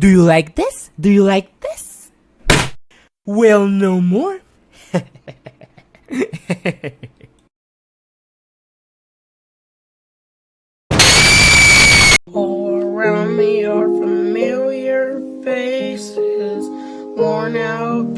Do you like this? Do you like this? Well, no more. All around me are familiar faces, worn out.